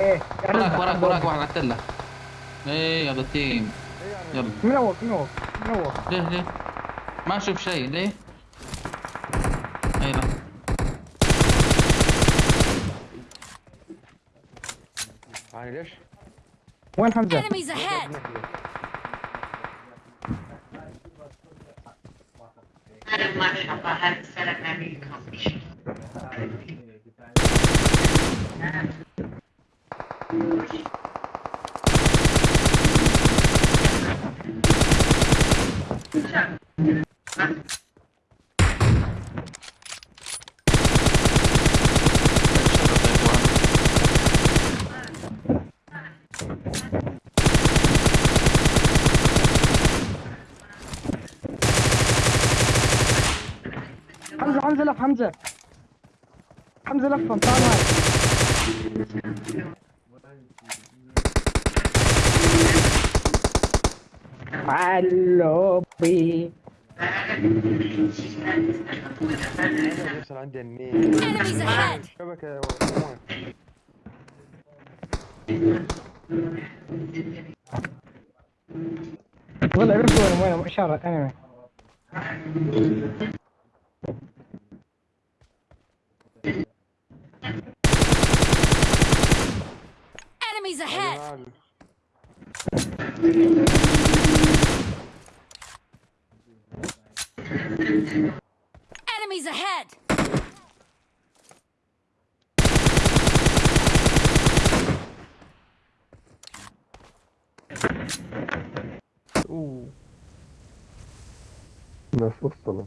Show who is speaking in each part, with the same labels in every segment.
Speaker 1: إيه
Speaker 2: وراك وراك وراك واحد قتله إيه يلا تيم. يلا.
Speaker 1: منوق منوق منوق
Speaker 2: ليه ليه؟ ما أشوف شيء. ليه؟ اي لا
Speaker 3: يعني ليش؟
Speaker 1: وين حمزة؟
Speaker 4: Enemies ahead!
Speaker 5: هذا ما شاء الله هذا سلكنا منكم
Speaker 1: حمزه حمزه لف حمزة حمزه لف تعال معي علوبي.
Speaker 3: بيحصل عندي
Speaker 4: ahead!
Speaker 3: شبكة
Speaker 1: والله عرفت وين وين إشارة انمي
Speaker 4: Enemies ahead!
Speaker 6: Ooh. Nasıl
Speaker 4: salak?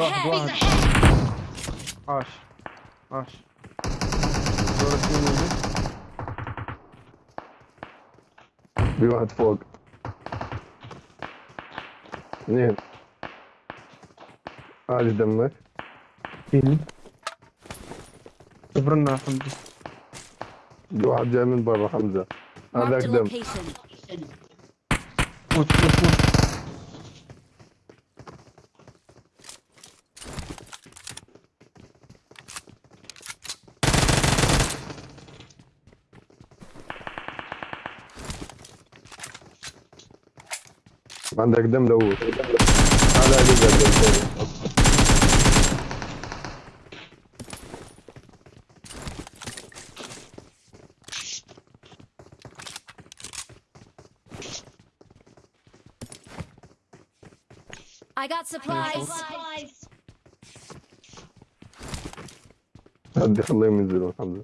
Speaker 3: واحد! واحد عاش عاش.
Speaker 6: في واحد فوق اثنين عادي دمك
Speaker 3: صبرنا يا حمدي
Speaker 6: في واحد جاي من برا حمزة هذاك دم.
Speaker 3: موت موت موت
Speaker 6: عندك دم دوس هذا قدر دم
Speaker 4: I got supplies.
Speaker 6: هدي خليهم ينزلوا حمزة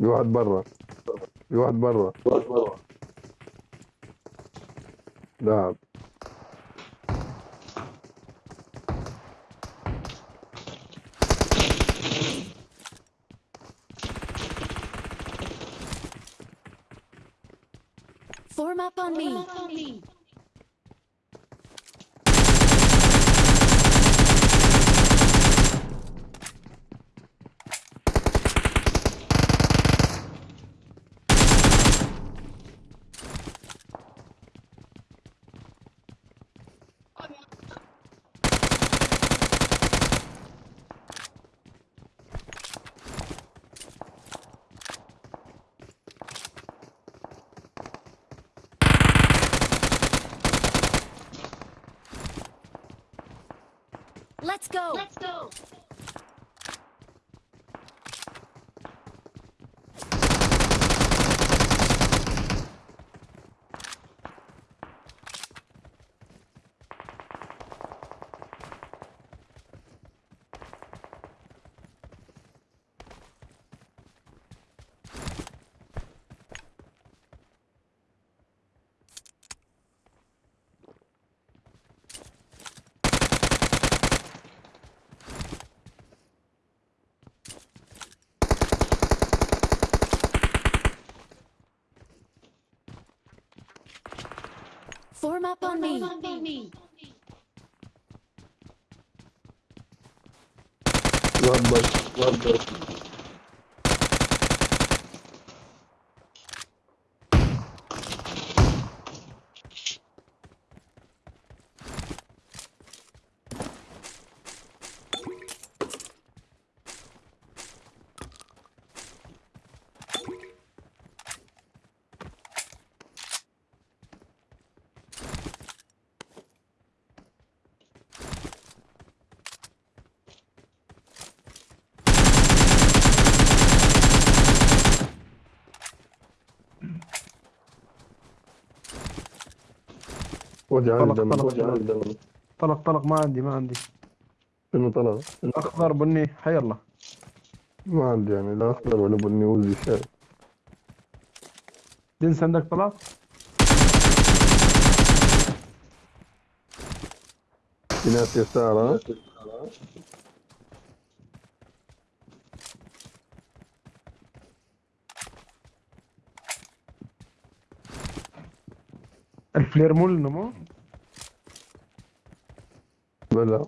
Speaker 6: في واحد برا. في واحد برا. لاعب
Speaker 4: Form up on me. Let's go. Let's go. Form up on me.
Speaker 6: واحد بس واحد بس وجع
Speaker 7: طلق،
Speaker 6: الدم.
Speaker 7: طلق.
Speaker 6: وجع الدم.
Speaker 7: طلق طلق ما عندي ما عندي.
Speaker 6: شنو طلع؟
Speaker 7: أخضر بني حي الله.
Speaker 6: ما عندي يعني لا أخضر ولا بني وزي شاي
Speaker 7: جنس عندك طلق
Speaker 6: في ناس يسار ها؟
Speaker 7: الفلير مول نمو
Speaker 6: بلا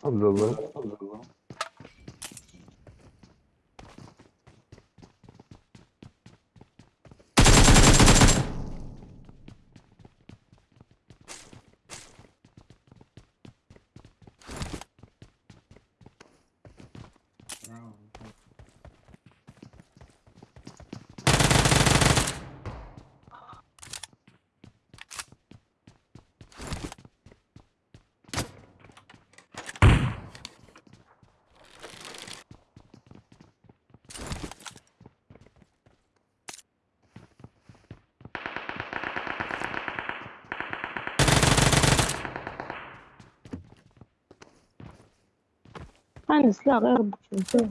Speaker 6: حمد الله
Speaker 8: أنس لا غير بوكسين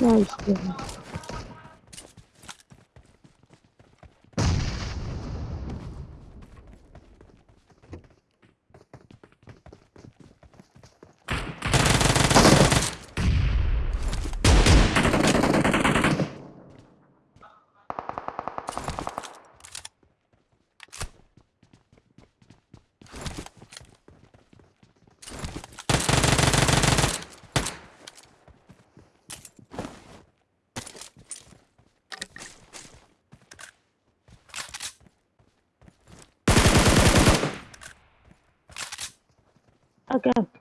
Speaker 8: لا يشتغل again.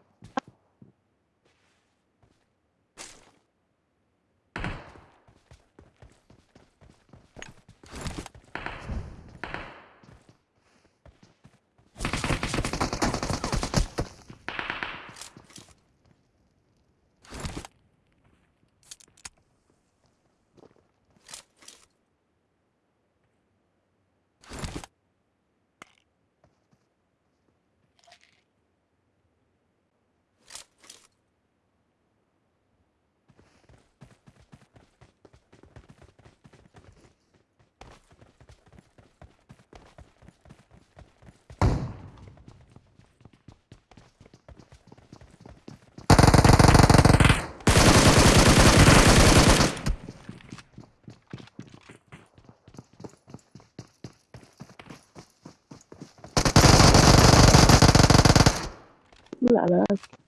Speaker 8: لا لا